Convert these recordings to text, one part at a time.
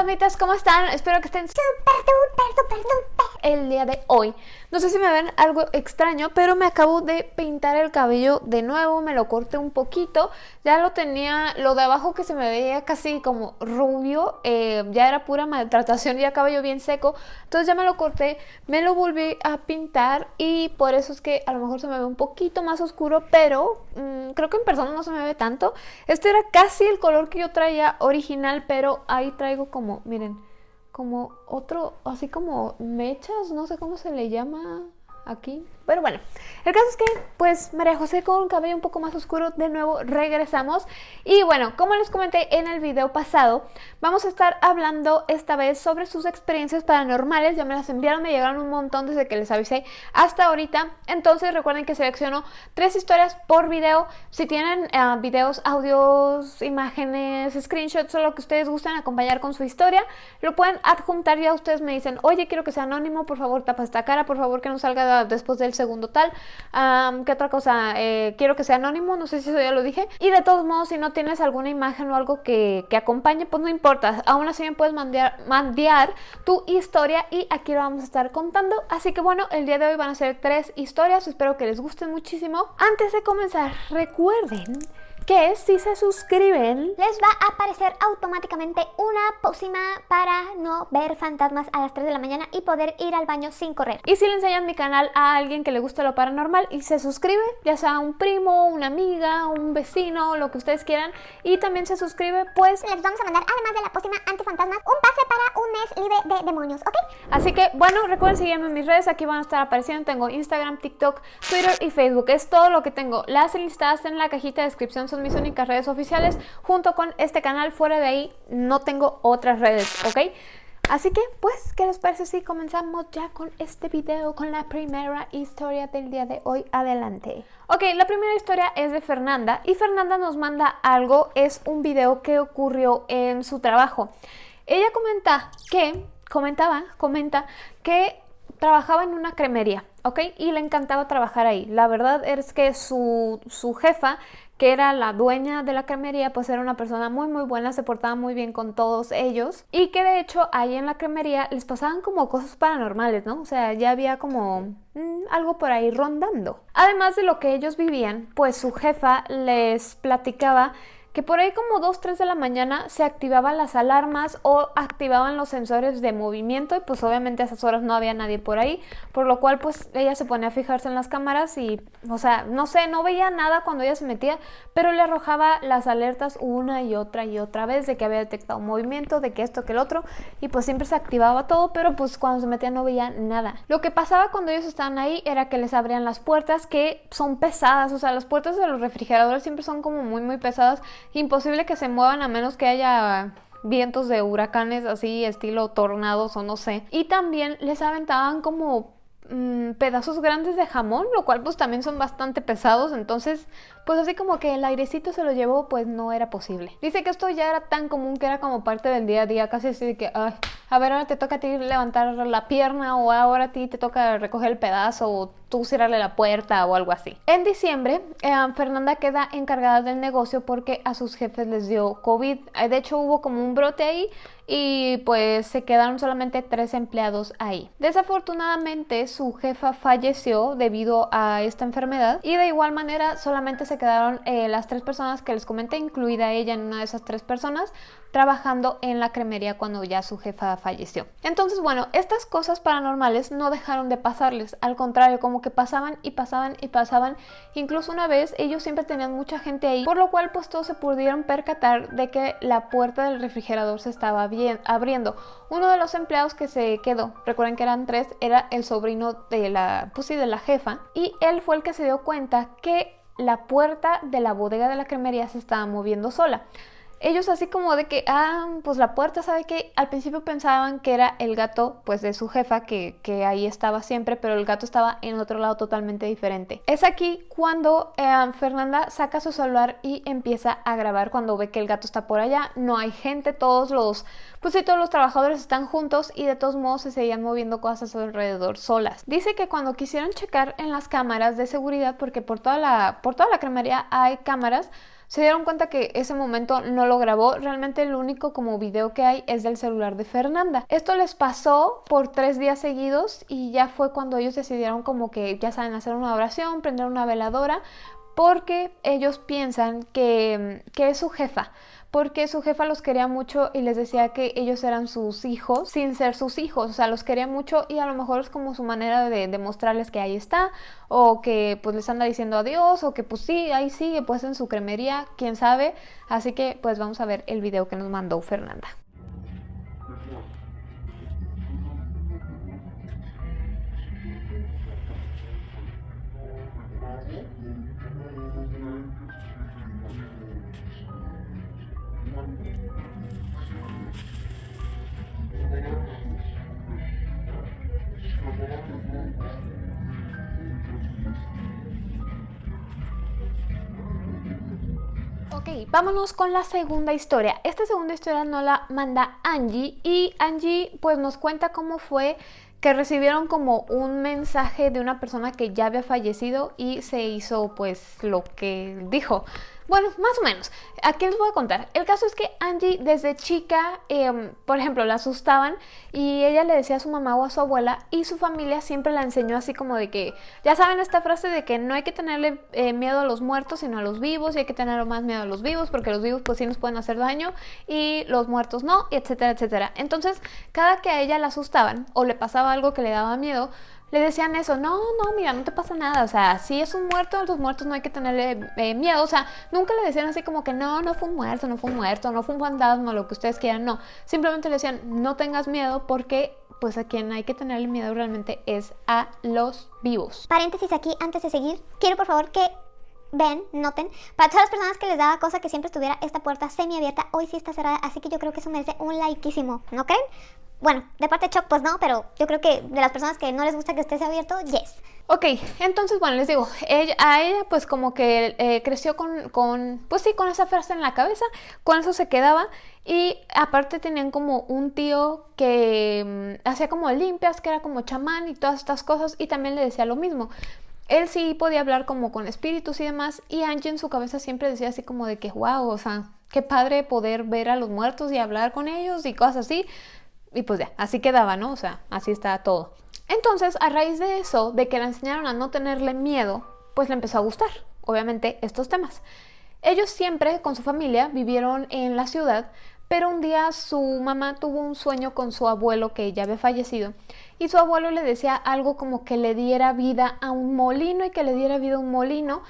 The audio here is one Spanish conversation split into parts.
fantasmitas, ¿cómo están? Espero que estén súper, súper, súper, súper el día de hoy. No sé si me ven algo extraño, pero me acabo de pintar el cabello de nuevo, me lo corté un poquito. Ya lo tenía, lo de abajo que se me veía casi como rubio, eh, ya era pura maltratación, ya cabello bien seco. Entonces ya me lo corté, me lo volví a pintar y por eso es que a lo mejor se me ve un poquito más oscuro, pero mmm, creo que en persona no se me ve tanto. Este era casi el color que yo traía original, pero ahí traigo como, miren, como otro, así como mechas, no sé cómo se le llama aquí. Pero bueno, el caso es que pues María José con un cabello un poco más oscuro de nuevo regresamos. Y bueno, como les comenté en el video pasado, vamos a estar hablando esta vez sobre sus experiencias paranormales, ya me las enviaron, me llegaron un montón desde que les avisé hasta ahorita, entonces recuerden que selecciono tres historias por video, si tienen uh, videos, audios, imágenes, screenshots o lo que ustedes gusten acompañar con su historia, lo pueden adjuntar ya ustedes me dicen, oye quiero que sea anónimo, por favor tapa esta cara, por favor que no salga después del segundo tal. Um, ¿Qué otra cosa? Eh, quiero que sea anónimo, no sé si eso ya lo dije. Y de todos modos, si no tienes alguna imagen o algo que, que acompañe, pues no importa. Aún así me puedes mandar tu historia y aquí lo vamos a estar contando. Así que bueno, el día de hoy van a ser tres historias. Espero que les gusten muchísimo. Antes de comenzar, recuerden que si se suscriben les va a aparecer automáticamente una pócima para no ver fantasmas a las 3 de la mañana y poder ir al baño sin correr. Y si le enseñan mi canal a alguien que le gusta lo paranormal y se suscribe, ya sea un primo, una amiga, un vecino, lo que ustedes quieran, y también se suscribe, pues les vamos a mandar, además de la pócima antifantasmas, un pase para un mes libre de demonios, ¿ok? Así que, bueno, recuerden seguirme en mis redes, aquí van a estar apareciendo, tengo Instagram, TikTok, Twitter y Facebook, es todo lo que tengo. Las listadas en la cajita de descripción son mis únicas redes oficiales, junto con este canal. Fuera de ahí no tengo otras redes, ¿ok? Así que, pues, ¿qué les parece si comenzamos ya con este video, con la primera historia del día de hoy? Adelante. Ok, la primera historia es de Fernanda y Fernanda nos manda algo, es un video que ocurrió en su trabajo. Ella comenta que, comentaba, comenta que trabajaba en una cremería, ¿ok? Y le encantaba trabajar ahí. La verdad es que su, su jefa que era la dueña de la cremería, pues era una persona muy muy buena, se portaba muy bien con todos ellos y que de hecho ahí en la cremería les pasaban como cosas paranormales, ¿no? O sea, ya había como mmm, algo por ahí rondando. Además de lo que ellos vivían, pues su jefa les platicaba que por ahí como 2, 3 de la mañana se activaban las alarmas o activaban los sensores de movimiento y pues obviamente a esas horas no había nadie por ahí, por lo cual pues ella se ponía a fijarse en las cámaras y, o sea, no sé, no veía nada cuando ella se metía, pero le arrojaba las alertas una y otra y otra vez de que había detectado movimiento, de que esto, que el otro, y pues siempre se activaba todo, pero pues cuando se metía no veía nada. Lo que pasaba cuando ellos estaban ahí era que les abrían las puertas que son pesadas, o sea, las puertas de los refrigeradores siempre son como muy muy pesadas imposible que se muevan a menos que haya vientos de huracanes así estilo tornados o no sé. Y también les aventaban como mmm, pedazos grandes de jamón, lo cual pues también son bastante pesados, entonces pues así como que el airecito se lo llevó, pues no era posible. Dice que esto ya era tan común que era como parte del día a día, casi así de que, ay, a ver, ahora te toca a ti levantar la pierna o ahora a ti te toca recoger el pedazo o tú cerrarle la puerta o algo así. En diciembre, eh, Fernanda queda encargada del negocio porque a sus jefes les dio COVID. De hecho, hubo como un brote ahí y pues se quedaron solamente tres empleados ahí. Desafortunadamente, su jefa falleció debido a esta enfermedad y de igual manera solamente se quedaron eh, las tres personas que les comenté, incluida ella en una de esas tres personas, trabajando en la cremería cuando ya su jefa falleció. Entonces, bueno, estas cosas paranormales no dejaron de pasarles, al contrario, como que pasaban y pasaban y pasaban. Incluso una vez ellos siempre tenían mucha gente ahí, por lo cual pues todos se pudieron percatar de que la puerta del refrigerador se estaba bien, abriendo. Uno de los empleados que se quedó, recuerden que eran tres, era el sobrino de la, pues sí, de la jefa, y él fue el que se dio cuenta que la puerta de la bodega de la cremería se estaba moviendo sola ellos así como de que, ah, pues la puerta, ¿sabe que Al principio pensaban que era el gato, pues de su jefa, que, que, ahí estaba siempre, pero el gato estaba en otro lado totalmente diferente. Es aquí cuando eh, Fernanda saca su celular y empieza a grabar cuando ve que el gato está por allá. No hay gente, todos los, pues sí, todos los trabajadores están juntos y de todos modos se seguían moviendo cosas alrededor solas. Dice que cuando quisieron checar en las cámaras de seguridad, porque por toda la, por toda la cremería hay cámaras, se dieron cuenta que ese momento no lo grabó. Realmente el único como video que hay es del celular de Fernanda. Esto les pasó por tres días seguidos y ya fue cuando ellos decidieron como que, ya saben, hacer una oración, prender una veladora, porque ellos piensan que, que es su jefa porque su jefa los quería mucho y les decía que ellos eran sus hijos sin ser sus hijos, o sea, los quería mucho y a lo mejor es como su manera de demostrarles que ahí está o que pues les anda diciendo adiós o que pues sí, ahí sigue pues en su cremería, quién sabe, así que pues vamos a ver el video que nos mandó Fernanda. Vámonos con la segunda historia. Esta segunda historia no la manda Angie y Angie pues nos cuenta cómo fue que recibieron como un mensaje de una persona que ya había fallecido y se hizo pues lo que dijo. Bueno, más o menos. Aquí les voy a contar. El caso es que Angie desde chica, em, por ejemplo, la asustaban y ella le decía a su mamá o a su abuela y su familia siempre la enseñó así como de que, ya saben esta frase de que no hay que tenerle eh, miedo a los muertos sino a los vivos y hay que tener más miedo a los vivos porque los vivos pues sí nos pueden hacer daño y los muertos no, etcétera, etcétera. Entonces, cada que a ella la asustaban o le pasaba algo que le daba miedo, le decían eso, no, no, mira, no te pasa nada, o sea, si es un muerto, a los muertos no hay que tenerle eh, miedo, o sea, nunca le decían así como que no, no fue un muerto, no fue un muerto, no fue un fantasma, lo que ustedes quieran, no, simplemente le decían, no tengas miedo porque pues a quien hay que tenerle miedo realmente es a los vivos. Paréntesis aquí, antes de seguir, quiero por favor que ven, noten, para todas las personas que les daba cosa que siempre estuviera esta puerta semi abierta, hoy sí está cerrada, así que yo creo que eso merece un likeísimo, ¿no creen? Bueno, de parte de Choc, pues no, pero yo creo que de las personas que no les gusta que esté abierto, yes. Ok, entonces bueno, les digo, a ella pues como que eh, creció con, con, pues sí, con esa frase en la cabeza, con eso se quedaba y aparte tenían como un tío que mm, hacía como limpias, que era como chamán y todas estas cosas y también le decía lo mismo. Él sí podía hablar como con espíritus y demás y Angie en su cabeza siempre decía así como de que wow, o sea, qué padre poder ver a los muertos y hablar con ellos y cosas así. Y pues ya, así quedaba, ¿no? O sea, así está todo. Entonces, a raíz de eso, de que la enseñaron a no tenerle miedo, pues le empezó a gustar, obviamente, estos temas. Ellos siempre, con su familia, vivieron en la ciudad, pero un día su mamá tuvo un sueño con su abuelo que ya había fallecido y su abuelo le decía algo como que le diera vida a un molino y que le diera vida a un molino.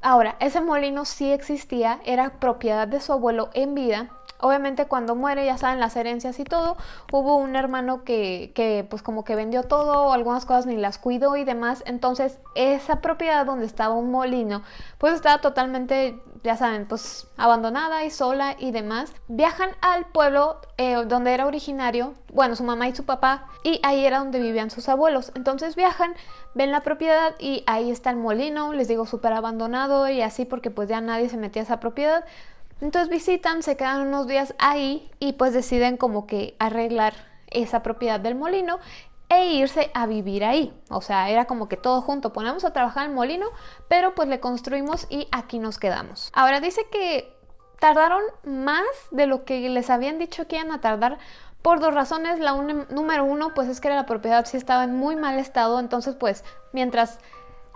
Ahora, ese molino sí existía, era propiedad de su abuelo en vida Obviamente cuando muere, ya saben, las herencias y todo, hubo un hermano que, que pues como que vendió todo, algunas cosas ni las cuidó y demás, entonces esa propiedad donde estaba un molino, pues estaba totalmente, ya saben, pues abandonada y sola y demás. Viajan al pueblo eh, donde era originario, bueno, su mamá y su papá, y ahí era donde vivían sus abuelos. Entonces viajan, ven la propiedad y ahí está el molino, les digo, súper abandonado y así porque pues ya nadie se metía a esa propiedad. Entonces visitan, se quedan unos días ahí y pues deciden como que arreglar esa propiedad del molino e irse a vivir ahí. O sea, era como que todo junto, ponemos a trabajar el molino, pero pues le construimos y aquí nos quedamos. Ahora dice que tardaron más de lo que les habían dicho que iban a tardar por dos razones. La número uno, pues es que la propiedad sí estaba en muy mal estado, entonces pues mientras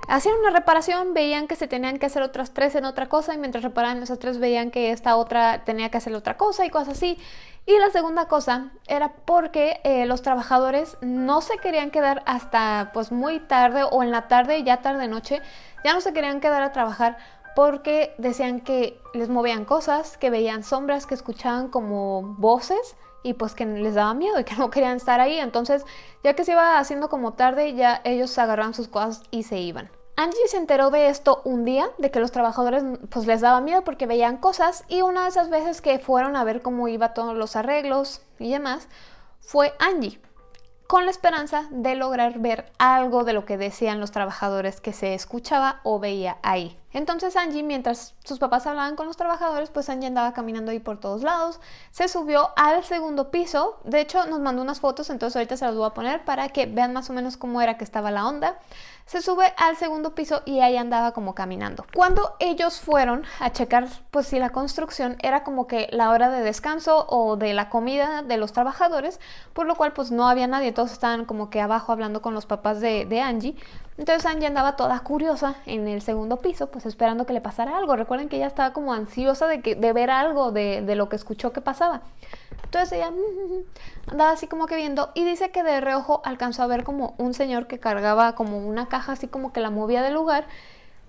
hacían una reparación, veían que se tenían que hacer otras tres en otra cosa y mientras reparaban esas tres veían que esta otra tenía que hacer otra cosa y cosas así. Y la segunda cosa era porque eh, los trabajadores no se querían quedar hasta pues muy tarde o en la tarde, ya tarde noche, ya no se querían quedar a trabajar porque decían que les movían cosas, que veían sombras, que escuchaban como voces y pues que les daba miedo y que no querían estar ahí. Entonces, ya que se iba haciendo como tarde, ya ellos agarraban sus cosas y se iban. Angie se enteró de esto un día, de que los trabajadores pues les daba miedo porque veían cosas y una de esas veces que fueron a ver cómo iba todos los arreglos y demás, fue Angie, con la esperanza de lograr ver algo de lo que decían los trabajadores que se escuchaba o veía ahí. Entonces Angie, mientras sus papás hablaban con los trabajadores, pues Angie andaba caminando ahí por todos lados. Se subió al segundo piso. De hecho, nos mandó unas fotos, entonces ahorita se las voy a poner para que vean más o menos cómo era que estaba la onda se sube al segundo piso y ahí andaba como caminando. Cuando ellos fueron a checar pues si la construcción era como que la hora de descanso o de la comida de los trabajadores, por lo cual pues no había nadie, todos estaban como que abajo hablando con los papás de, Angie. Entonces Angie andaba toda curiosa en el segundo piso, pues esperando que le pasara algo. Recuerden que ella estaba como ansiosa de, que, de ver algo de, de lo que escuchó que pasaba. Entonces ella andaba así como que viendo y dice que de reojo alcanzó a ver como un señor que cargaba como una caja así como que la movía del lugar.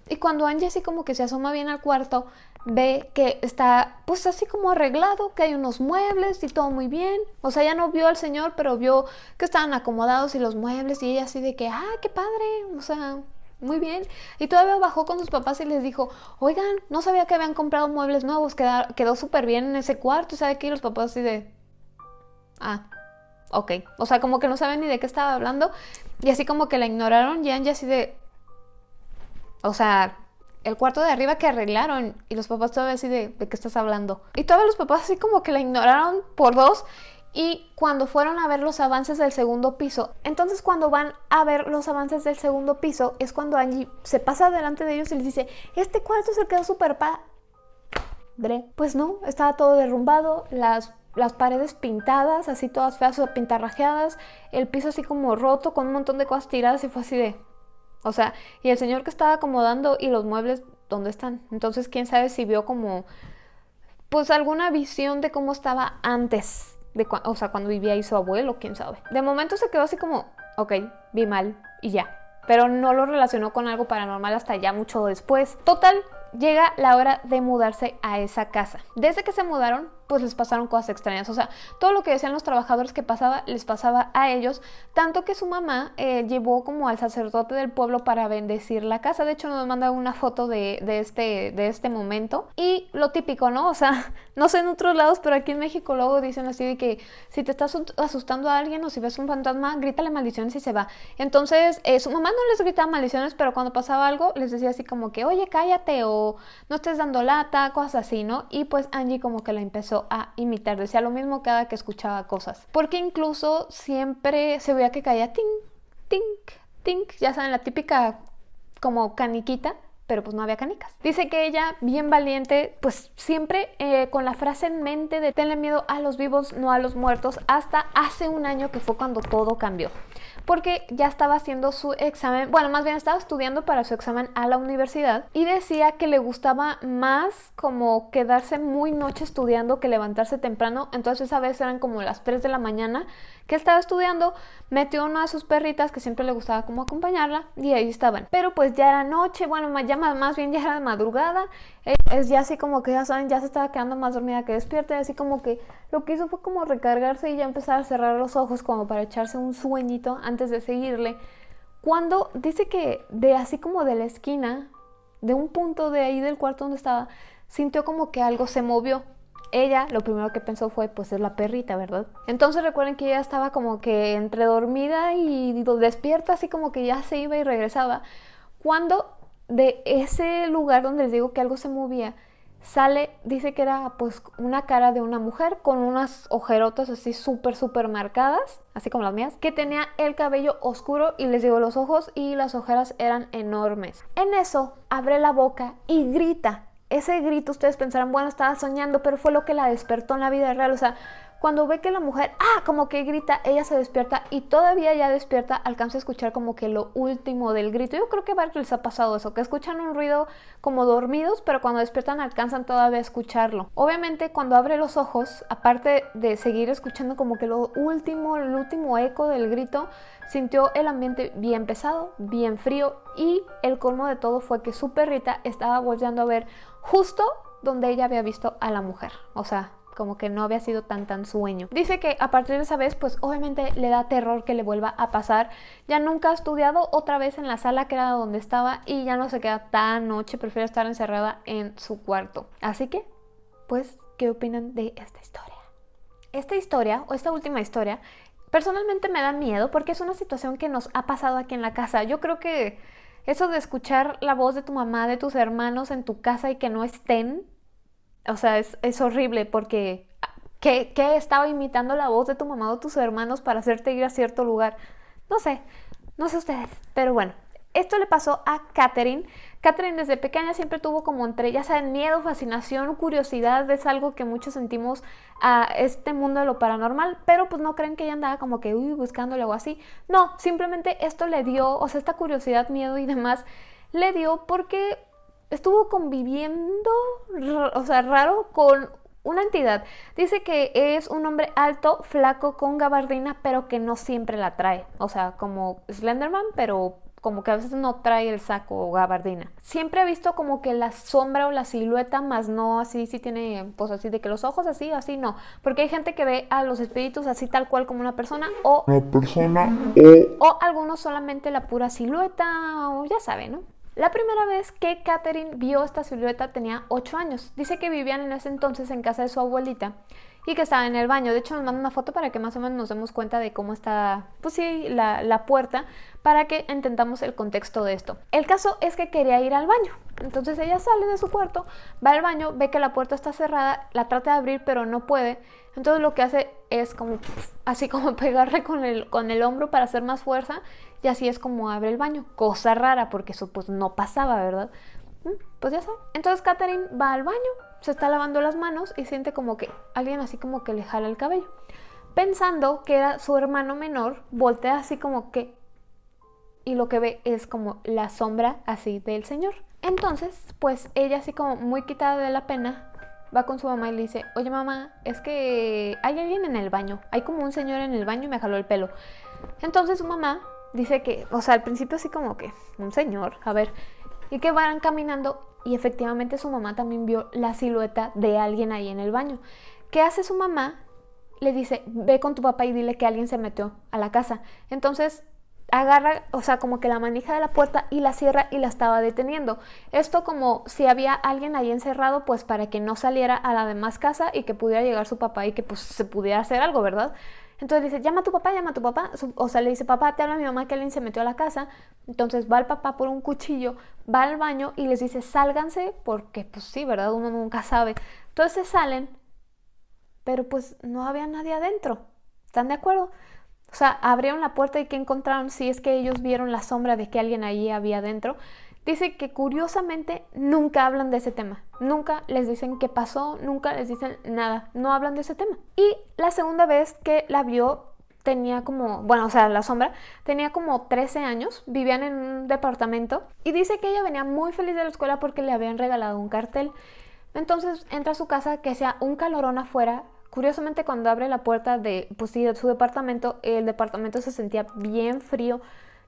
Y cuando Angie así como que se asoma bien al cuarto, ve que está pues así como arreglado, que hay unos muebles y todo muy bien. O sea, ya no vio al señor, pero vio que estaban acomodados y los muebles y ella así de que, ah, qué padre, o sea, muy bien. Y todavía bajó con sus papás y les dijo, oigan, no sabía que habían comprado muebles nuevos, quedó, quedó súper bien en ese cuarto. Y sabe que los papás así de, ah, ok. O sea, como que no saben ni de qué estaba hablando. Y así como que la ignoraron y Angie así de, o sea, el cuarto de arriba que arreglaron. Y los papás todavía así de, ¿de qué estás hablando? Y todavía los papás así como que la ignoraron por dos y cuando fueron a ver los avances del segundo piso. Entonces cuando van a ver los avances del segundo piso es cuando Angie se pasa delante de ellos y les dice, este cuarto se quedó súper padre. Pues no, estaba todo derrumbado, las, las paredes pintadas, así todas feas o pintarrajeadas, el piso así como roto con un montón de cosas tiradas y fue así de... O sea, y el señor que estaba acomodando y los muebles, ¿dónde están? Entonces, quién sabe si vio como, pues alguna visión de cómo estaba antes o sea, cuando vivía ahí su abuelo, quién sabe. De momento se quedó así como, ok, vi mal y ya. Pero no lo relacionó con algo paranormal hasta ya mucho después. Total, llega la hora de mudarse a esa casa. Desde que se mudaron, pues les pasaron cosas extrañas. O sea, todo lo que decían los trabajadores que pasaba, les pasaba a ellos. Tanto que su mamá eh, llevó como al sacerdote del pueblo para bendecir la casa. De hecho, nos manda una foto de, este, de este momento. Y lo típico, ¿no? O sea, no sé en otros lados, pero aquí en México luego dicen así de que si te estás asustando a alguien o si ves un fantasma, grítale maldiciones y se va. Entonces, eh, su mamá no les gritaba maldiciones, pero cuando pasaba algo, les decía así como que, oye, cállate o no estés dando lata, cosas así, ¿no? Y pues Angie como que la empezó a imitar, decía lo mismo cada que escuchaba cosas. Porque incluso siempre se veía que caía tink, tink, tink, ya saben, la típica como caniquita pero pues no había canicas. Dice que ella, bien valiente, pues siempre eh, con la frase en mente de tenle miedo a los vivos, no a los muertos, hasta hace un año que fue cuando todo cambió porque ya estaba haciendo su examen, bueno, más bien estaba estudiando para su examen a la universidad y decía que le gustaba más como quedarse muy noche estudiando que levantarse temprano, entonces esa vez eran como las 3 de la mañana que estaba estudiando, metió una de sus perritas que siempre le gustaba como acompañarla y ahí estaban. Pero pues ya era noche, bueno, ya más bien ya era madrugada, eh, es ya así como que ya saben, ya se estaba quedando más dormida que despierta y así como que lo que hizo fue como recargarse y ya empezar a cerrar los ojos como para echarse un sueñito antes de seguirle. Cuando dice que de así como de la esquina, de un punto de ahí del cuarto donde estaba, sintió como que algo se movió ella lo primero que pensó fue, pues es la perrita, ¿verdad? Entonces recuerden que ella estaba como que entre dormida y despierta, así como que ya se iba y regresaba. Cuando de ese lugar donde les digo que algo se movía, sale, dice que era pues una cara de una mujer con unas ojerotas así súper, súper marcadas, así como las mías, que tenía el cabello oscuro y les digo los ojos y las ojeras eran enormes. En eso abre la boca y grita ese grito ustedes pensarán, bueno, estaba soñando, pero fue lo que la despertó en la vida real. O sea, cuando ve que la mujer, ah, como que grita, ella se despierta y todavía ya despierta, alcanza a escuchar como que lo último del grito. Yo creo que a varios les ha pasado eso, que escuchan un ruido como dormidos, pero cuando despiertan alcanzan todavía a escucharlo. Obviamente cuando abre los ojos, aparte de seguir escuchando como que lo último, el último eco del grito, sintió el ambiente bien pesado, bien frío y el colmo de todo fue que su perrita estaba volviendo a ver justo donde ella había visto a la mujer. O sea, como que no había sido tan tan sueño. Dice que a partir de esa vez, pues obviamente le da terror que le vuelva a pasar. Ya nunca ha estudiado otra vez en la sala que era donde estaba y ya no se queda tan noche, prefiere estar encerrada en su cuarto. Así que, pues, ¿qué opinan de esta historia? Esta historia, o esta última historia, personalmente me da miedo porque es una situación que nos ha pasado aquí en la casa. Yo creo que Eso de escuchar la voz de tu mamá, de tus hermanos en tu casa y que no estén, o sea, es, es horrible porque ¿qué, ¿qué, estaba imitando la voz de tu mamá o tus hermanos para hacerte ir a cierto lugar? No sé, no sé ustedes, pero bueno, esto le pasó a Katherine. Katherine desde pequeña siempre tuvo como entre, ya saben, miedo, fascinación, curiosidad, es algo que muchos sentimos a este mundo de lo paranormal, pero pues no creen que ella andaba como que uy, buscándole o así. No, simplemente esto le dio, o sea, esta curiosidad, miedo y demás, le dio porque estuvo conviviendo, o sea, raro con una entidad. Dice que es un hombre alto, flaco, con gabardina, pero que no siempre la trae. O sea, como Slenderman, pero como que a veces no trae el saco o gabardina. Siempre he visto como que la sombra o la silueta, más no así, si tiene, pues así de que los ojos así, así no. Porque hay gente que ve a los espíritus así tal cual como una persona o... Una persona o... O algunos solamente la pura silueta o ya saben, ¿no? La primera vez que Catherine vio esta silueta tenía 8 años. Dice que vivían en ese entonces en casa de su abuelita y que estaba en el baño. De hecho, nos manda una foto para que más o menos nos demos cuenta de cómo está, pues sí, la, la puerta, para que entendamos el contexto de esto. El caso es que quería ir al baño. Entonces ella sale de su cuarto, va al baño, ve que la puerta está cerrada, la trata de abrir pero no puede. Entonces lo que hace es como así como pegarle con el, con el hombro para hacer más fuerza y así es como abre el baño. Cosa rara porque eso pues no pasaba, ¿verdad? Mm, pues ya sabe. Entonces Catherine va al baño, se está lavando las manos y siente como que alguien así como que le jala el cabello. Pensando que era su hermano menor, voltea así como que... Y lo que ve es como la sombra así del señor. Entonces, pues ella así como muy quitada de la pena, va con su mamá y le dice, oye mamá, es que hay alguien en el baño, hay como un señor en el baño y me jaló el pelo. Entonces su mamá dice que, o sea, al principio así como que, un señor, a ver, y que van caminando y efectivamente su mamá también vio la silueta de alguien ahí en el baño. ¿Qué hace su mamá? Le dice, ve con tu papá y dile que alguien se metió a la casa. Entonces agarra, o sea, como que la manija de la puerta y la cierra y la estaba deteniendo. Esto como si había alguien ahí encerrado, pues para que no saliera a la demás casa y que pudiera llegar su papá y que pues se pudiera hacer algo, ¿verdad? Entonces dice, llama a tu papá, llama a tu papá. O sea, le dice, papá, te habla mi mamá que alguien se metió a la casa. Entonces va el papá por un cuchillo, va al baño y les dice, sálganse, porque pues sí, ¿verdad? Uno nunca sabe. Entonces salen, pero pues no había nadie adentro. ¿Están de acuerdo? O sea, abrieron la puerta y ¿qué encontraron? Si es que ellos vieron la sombra de que alguien ahí había adentro. Dice que curiosamente nunca hablan de ese tema, nunca les dicen qué pasó, nunca les dicen nada, no hablan de ese tema. Y la segunda vez que la vio tenía como, bueno, o sea, la sombra, tenía como 13 años, vivían en un departamento y dice que ella venía muy feliz de la escuela porque le habían regalado un cartel. Entonces entra a su casa que sea un calorón afuera. Curiosamente cuando abre la puerta de, pues de su departamento, el departamento se sentía bien frío,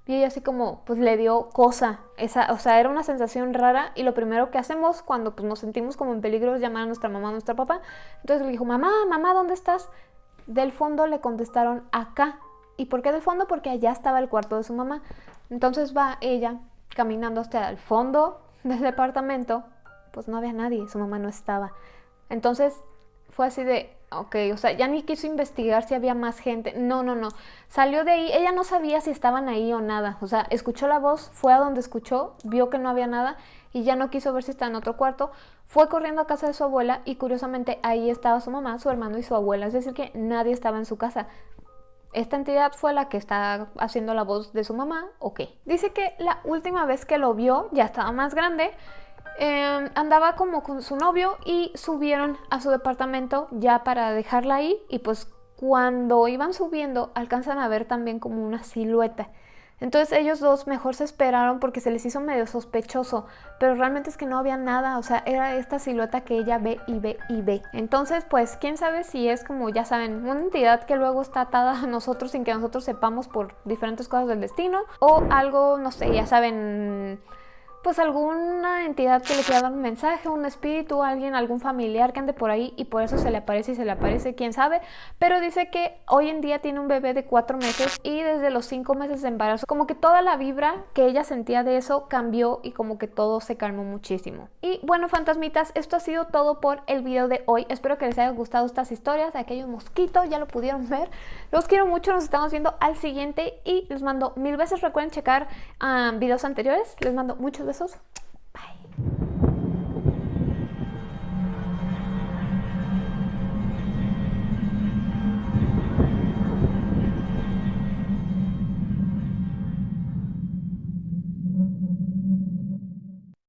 y ella así como, pues le dio cosa, esa, o sea, era una sensación rara y lo primero que hacemos cuando pues, nos sentimos como en peligro es llamar a nuestra mamá, a nuestra papá. Entonces le dijo, mamá, mamá, ¿dónde estás? Del fondo le contestaron, acá. ¿Y por qué del fondo? Porque allá estaba el cuarto de su mamá. Entonces va ella caminando hasta el fondo del departamento, pues no había nadie, su mamá no estaba. Entonces fue así de, ok, o sea, ya ni quiso investigar si había más gente. No, no, no. Salió de ahí, ella no sabía si estaban ahí o nada. O sea, escuchó la voz, fue a donde escuchó, vio que no había nada y ya no quiso ver si estaba en otro cuarto. Fue corriendo a casa de su abuela y curiosamente ahí estaba su mamá, su hermano y su abuela. Es decir, que nadie estaba en su casa. Esta entidad fue la que está haciendo la voz de su mamá, ok. Dice que la última vez que lo vio ya estaba más grande Em, andaba como con su novio y subieron a su departamento ya para dejarla ahí y pues cuando iban subiendo alcanzan a ver también como una silueta. Entonces ellos dos mejor se esperaron porque se les hizo medio sospechoso, pero realmente es que no había nada, o sea, era esta silueta que ella ve y ve y ve. Entonces, pues, quién sabe si es como, ya saben, una entidad que luego está atada a nosotros sin que nosotros sepamos por diferentes cosas del destino, o algo, no sé, ya saben, pues alguna entidad que le quiera dar un mensaje, un espíritu, alguien, algún familiar que ande por ahí y por eso se le aparece y se le aparece, quién sabe. Pero dice que hoy en día tiene un bebé de cuatro meses y desde los cinco meses de embarazo, como que toda la vibra que ella sentía de eso cambió y como que todo se calmó muchísimo. Y bueno, fantasmitas, esto ha sido todo por el video de hoy. Espero que les haya gustado estas historias de aquellos mosquitos, ya lo pudieron ver. Los quiero mucho, nos estamos viendo al siguiente y les mando mil besos. Recuerden checar ah, videos anteriores. Les mando muchos besos.